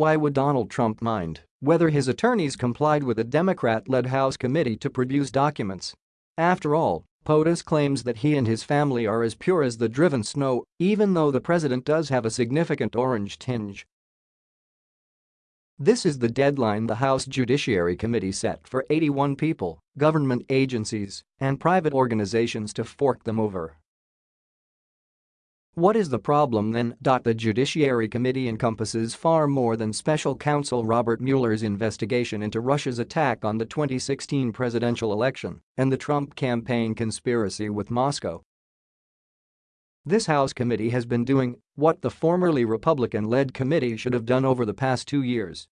Why would Donald Trump mind whether his attorneys complied with a Democrat-led House committee to produce documents? After all, POTUS claims that he and his family are as pure as the driven snow, even though the president does have a significant orange tinge. This is the deadline the House Judiciary Committee set for 81 people, government agencies, and private organizations to fork them over. What is the problem then? The Judiciary Committee encompasses far more than special counsel Robert Mueller's investigation into Russia's attack on the 2016 presidential election and the Trump campaign conspiracy with Moscow. This House committee has been doing what the formerly Republican-led committee should have done over the past two years.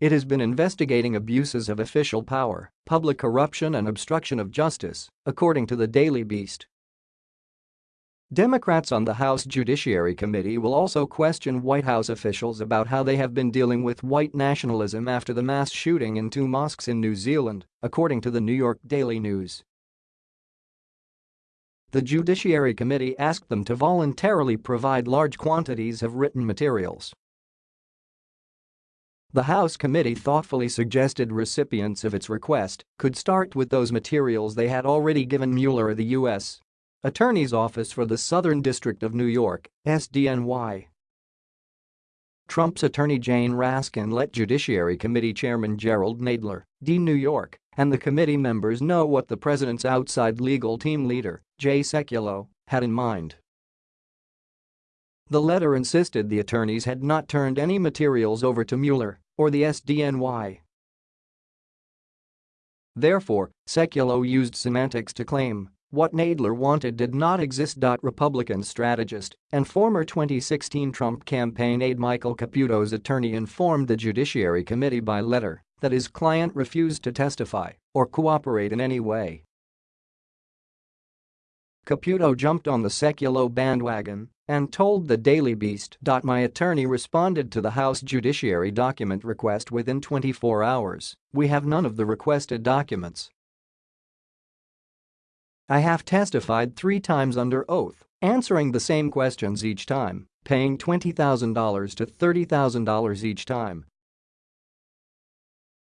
It has been investigating abuses of official power, public corruption and obstruction of justice, according to the Daily Beast. Democrats on the House Judiciary Committee will also question White House officials about how they have been dealing with white nationalism after the mass shooting in two mosques in New Zealand, according to the New York Daily News. The Judiciary Committee asked them to voluntarily provide large quantities of written materials. The House committee thoughtfully suggested recipients of its request could start with those materials they had already given Mueller the U.S. Attorney's Office for the Southern District of New York, SDNY. Trump's attorney Jane Raskin let Judiciary Committee Chairman Jerrold Nadler, D. New York, and the committee members know what the president's outside legal team leader, Jay Sekulow, had in mind. The letter insisted the attorneys had not turned any materials over to Mueller or the SDNY. Therefore, Sekulow used semantics to claim what Nadler wanted did not exist. Republican strategist and former 2016 Trump campaign aide Michael Caputo's attorney informed the Judiciary Committee by letter that his client refused to testify or cooperate in any way. Caputo jumped on the Sekulow bandwagon and told the Daily Beast. My attorney responded to the House Judiciary document request within 24 hours. We have none of the requested documents. I have testified three times under oath, answering the same questions each time, paying $20,000 to $30,000 each time,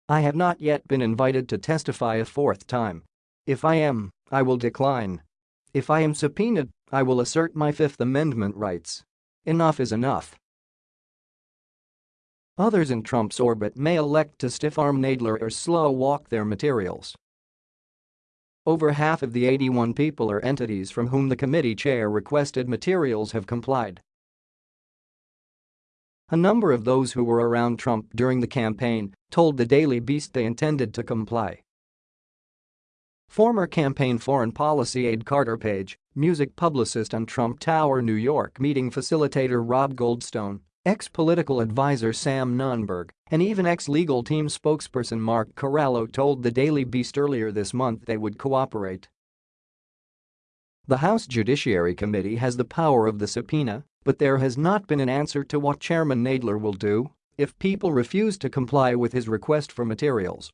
I have not yet been invited to testify a fourth time. If I am, I will decline. If I am subpoenaed, I will assert my Fifth Amendment rights. Enough is enough. Others in Trump's orbit may elect to stiff-arm Nadler or slow-walk their materials. Over half of the 81 people or entities from whom the committee chair requested materials have complied. A number of those who were around Trump during the campaign told the Daily Beast they intended to comply. Former campaign foreign policy aide Carter Page, music publicist and Trump Tower New York meeting facilitator Rob Goldstone, ex-political advisor Sam Nunberg, and even ex-legal team spokesperson Mark Corallo told the Daily Beast earlier this month they would cooperate. The House Judiciary Committee has the power of the subpoena but there has not been an answer to what Chairman Nadler will do if people refuse to comply with his request for materials.